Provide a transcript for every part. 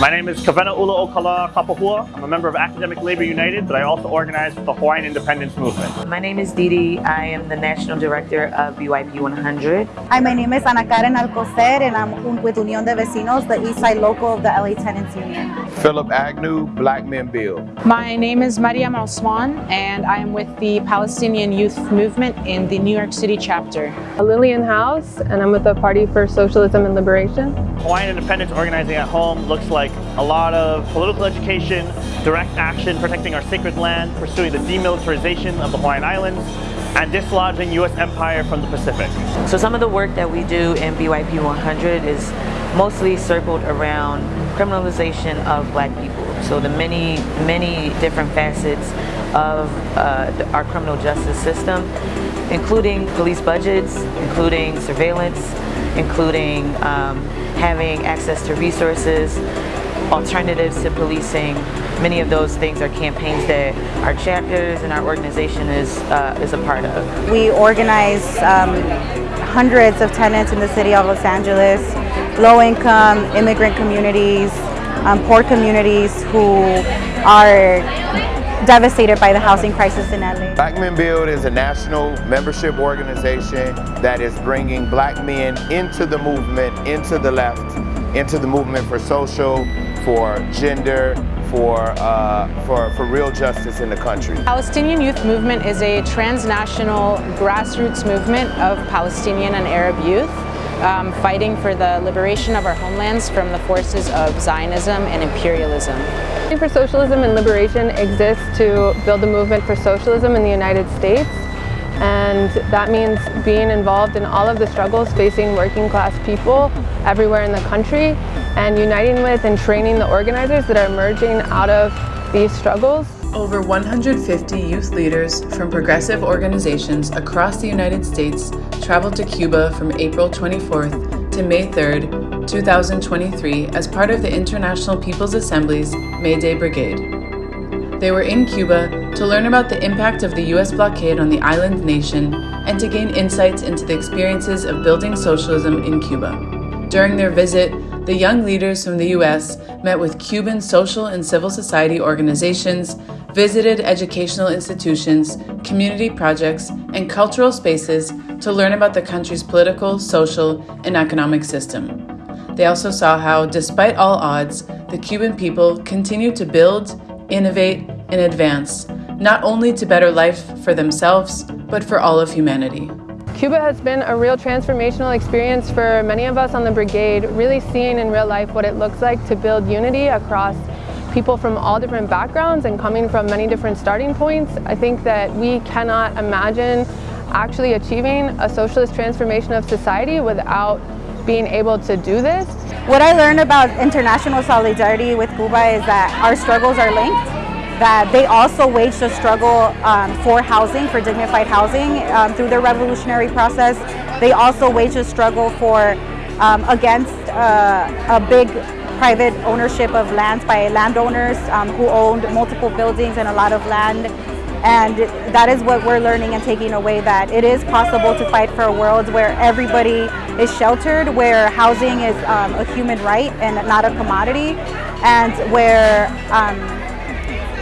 My name is Kavena Ula Okala Kapahua. I'm a member of Academic Labor United, but I also organize with the Hawaiian Independence Movement. My name is Didi. I am the National Director of BYP 100. Hi, my name is Ana Karen Alcocer and I'm with Unión de Vecinos, the East Side Local of the LA Tenants Union. Philip Agnew, Black Men Build. My name is Mariam Osman and I am with the Palestinian Youth Movement in the New York City chapter. Lillian House and I'm with the Party for Socialism and Liberation. Hawaiian Independence Organizing at Home looks like a lot of political education, direct action protecting our sacred land, pursuing the demilitarization of the Hawaiian Islands, and dislodging U.S. empire from the Pacific. So some of the work that we do in BYP 100 is mostly circled around criminalization of black people. So the many, many different facets of uh, our criminal justice system, including police budgets, including surveillance, including um, having access to resources, alternatives to policing. Many of those things are campaigns that our chapters and our organization is, uh, is a part of. We organize um, hundreds of tenants in the city of Los Angeles, low-income immigrant communities, um, poor communities who are devastated by the housing crisis in LA. Black Men Build is a national membership organization that is bringing black men into the movement, into the left, into the movement for social, for gender, for, uh, for, for real justice in the country. Palestinian Youth Movement is a transnational grassroots movement of Palestinian and Arab youth um, fighting for the liberation of our homelands from the forces of Zionism and imperialism. for Socialism and Liberation exists to build a movement for socialism in the United States and that means being involved in all of the struggles facing working class people everywhere in the country and uniting with and training the organizers that are emerging out of these struggles. Over 150 youth leaders from progressive organizations across the United States traveled to Cuba from April 24th to May 3rd, 2023 as part of the International People's Assembly's May Day Brigade. They were in Cuba to learn about the impact of the US blockade on the island nation and to gain insights into the experiences of building socialism in Cuba. During their visit, the young leaders from the US met with Cuban social and civil society organizations, visited educational institutions, community projects, and cultural spaces to learn about the country's political, social, and economic system. They also saw how, despite all odds, the Cuban people continue to build, innovate, and advance, not only to better life for themselves, but for all of humanity. Cuba has been a real transformational experience for many of us on the brigade, really seeing in real life what it looks like to build unity across people from all different backgrounds and coming from many different starting points. I think that we cannot imagine actually achieving a socialist transformation of society without being able to do this. What I learned about international solidarity with Cuba is that our struggles are linked, that they also waged a struggle um, for housing, for dignified housing um, through their revolutionary process. They also waged a struggle for um, against uh, a big private ownership of lands by landowners um, who owned multiple buildings and a lot of land and that is what we're learning and taking away that it is possible to fight for a world where everybody is sheltered, where housing is um, a human right and not a commodity, and where um,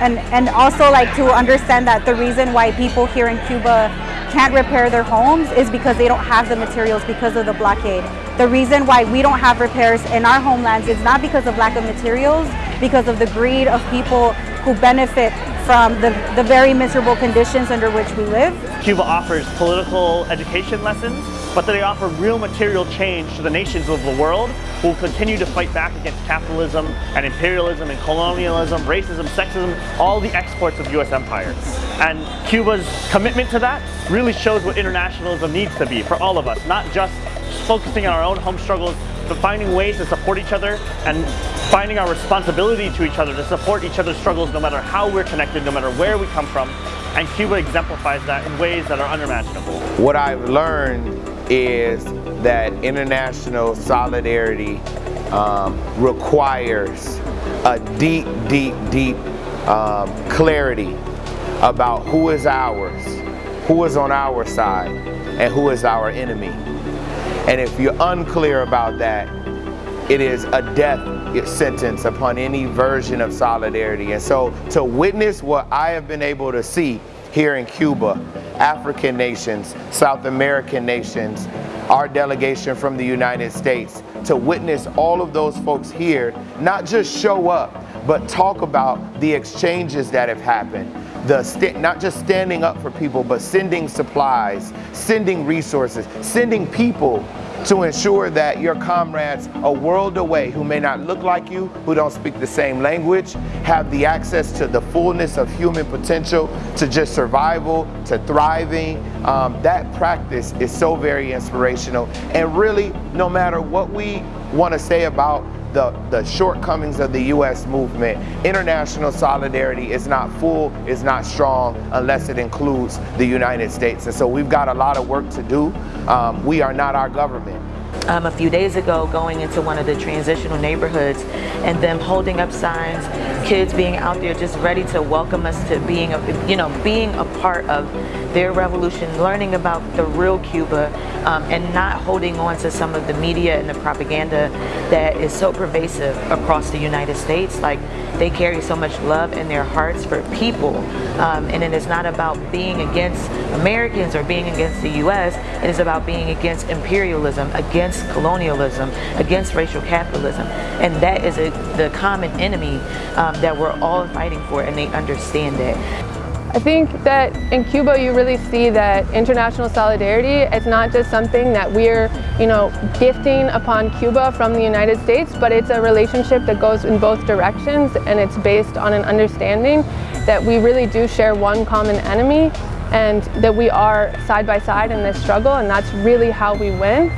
and and also like to understand that the reason why people here in Cuba can't repair their homes is because they don't have the materials because of the blockade. The reason why we don't have repairs in our homelands is not because of lack of materials, because of the greed of people who benefit from the, the very miserable conditions under which we live. Cuba offers political education lessons, but that they offer real material change to the nations of the world who will continue to fight back against capitalism and imperialism and colonialism, racism, sexism, all the exports of US empire. And Cuba's commitment to that really shows what internationalism needs to be for all of us, not just focusing on our own home struggles, but finding ways to support each other and finding our responsibility to each other to support each other's struggles no matter how we're connected, no matter where we come from. And Cuba exemplifies that in ways that are unimaginable. What I've learned is that international solidarity um, requires a deep, deep, deep um, clarity about who is ours, who is on our side, and who is our enemy. And if you're unclear about that, it is a death sentence upon any version of solidarity. And so to witness what I have been able to see here in Cuba, African nations, South American nations, our delegation from the United States, to witness all of those folks here, not just show up, but talk about the exchanges that have happened. The not just standing up for people, but sending supplies, sending resources, sending people to ensure that your comrades a world away who may not look like you, who don't speak the same language, have the access to the fullness of human potential, to just survival, to thriving. Um, that practice is so very inspirational. And really, no matter what we want to say about the, the shortcomings of the U.S. movement. International solidarity is not full, is not strong unless it includes the United States. And so we've got a lot of work to do. Um, we are not our government um, a few days ago going into one of the transitional neighborhoods and them holding up signs, kids being out there just ready to welcome us to being, a, you know, being a part of their revolution, learning about the real Cuba um, and not holding on to some of the media and the propaganda that is so pervasive across the United States. Like they carry so much love in their hearts for people um, and it is not about being against Americans or being against the U.S. It is about being against imperialism, against colonialism, against racial capitalism. And that is a, the common enemy um, that we're all fighting for and they understand that. I think that in Cuba you really see that international solidarity is not just something that we're, you know, gifting upon Cuba from the United States, but it's a relationship that goes in both directions and it's based on an understanding that we really do share one common enemy and that we are side by side in this struggle and that's really how we win.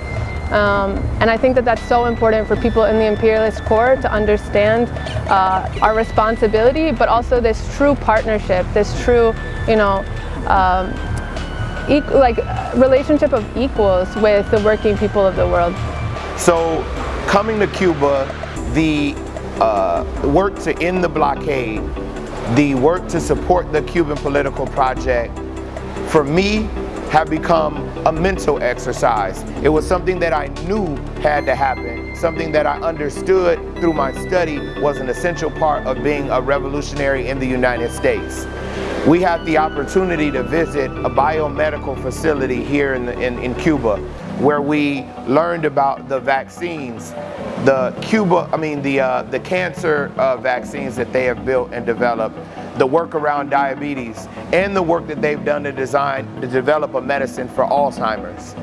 Um, and I think that that's so important for people in the imperialist core to understand uh, our responsibility, but also this true partnership, this true, you know, um, like relationship of equals with the working people of the world. So coming to Cuba, the uh, work to end the blockade, the work to support the Cuban political project, for me, have become a mental exercise. It was something that I knew had to happen, something that I understood through my study was an essential part of being a revolutionary in the United States. We had the opportunity to visit a biomedical facility here in, the, in, in Cuba where we learned about the vaccines, the Cuba, I mean the, uh, the cancer uh, vaccines that they have built and developed, the work around diabetes, and the work that they've done to design, to develop a medicine for Alzheimer's.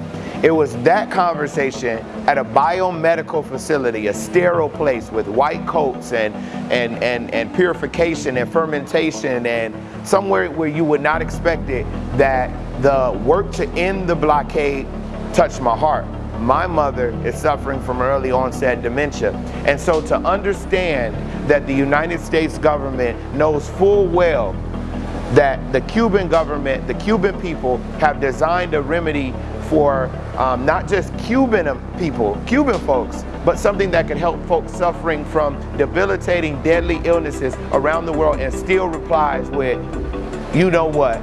It was that conversation at a biomedical facility, a sterile place with white coats and, and, and, and purification and fermentation and somewhere where you would not expect it, that the work to end the blockade touched my heart. My mother is suffering from early onset dementia. And so to understand that the United States government knows full well that the Cuban government, the Cuban people have designed a remedy for um, not just Cuban people, Cuban folks, but something that can help folks suffering from debilitating deadly illnesses around the world and still replies with, you know what,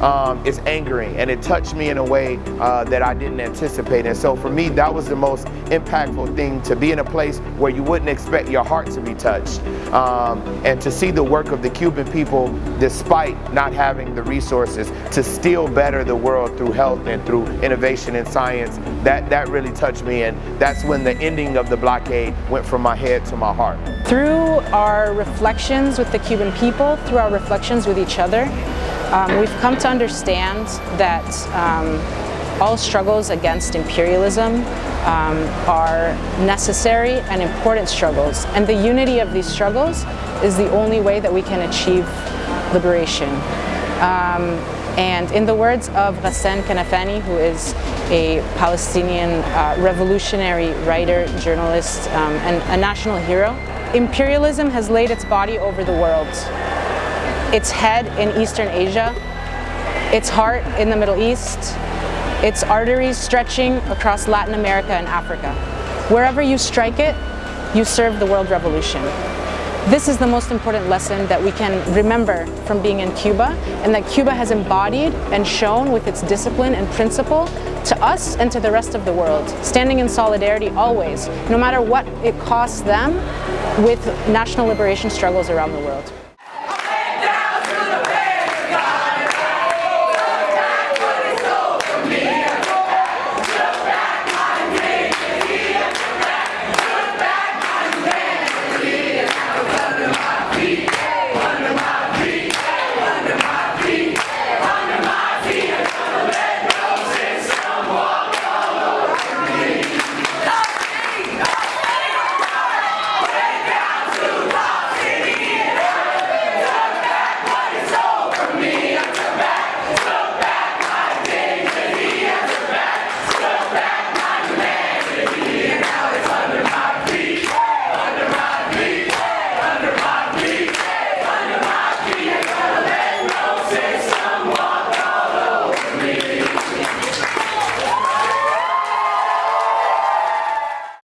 um, is angering and it touched me in a way uh, that I didn't anticipate. And so for me, that was the most impactful thing to be in a place where you wouldn't expect your heart to be touched. Um, and to see the work of the Cuban people, despite not having the resources, to still better the world through health and through innovation and science, that, that really touched me. And that's when the ending of the blockade went from my head to my heart. Through our reflections with the Cuban people, through our reflections with each other, um, we've come to understand that um, all struggles against imperialism um, are necessary and important struggles. And the unity of these struggles is the only way that we can achieve liberation. Um, and in the words of Ghassan Kanafani, who is a Palestinian uh, revolutionary writer, journalist, um, and a national hero, imperialism has laid its body over the world its head in Eastern Asia, its heart in the Middle East, its arteries stretching across Latin America and Africa. Wherever you strike it, you serve the world revolution. This is the most important lesson that we can remember from being in Cuba and that Cuba has embodied and shown with its discipline and principle to us and to the rest of the world, standing in solidarity always, no matter what it costs them with national liberation struggles around the world.